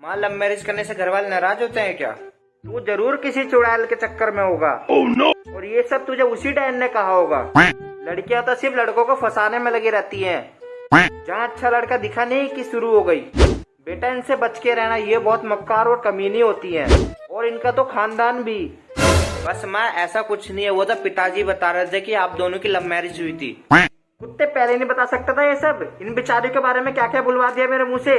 माँ love marriage करने से घर वाले नाराज़ होते हैं क्या? तू ज़रूर किसी चुड़ैल के चक्कर में होगा। Oh no! और ये सब तुझे उसी डैन ने कहा होगा। लड़कियाँ तो सिर्फ़ लड़कों को फंसाने में लगी रहती हैं। जहाँ अच्छा लड़का दिखा नहीं कि शुरू हो गई। बेटा इनसे बच के रहना ये बहुत मक्कार और कमीनी होती है। और इनका तो खानदान भी। बस माँ ऐसा कुछ नहीं है। वो तो पिताजी बता रहे थे कि आप दोनों की लव मैरिज हुई थी। कुत्ते पहले नहीं बता सकता था ये सब? इन बेचारियों के बारे में क्या क्या बुलवा दिया मेरे मुँह से?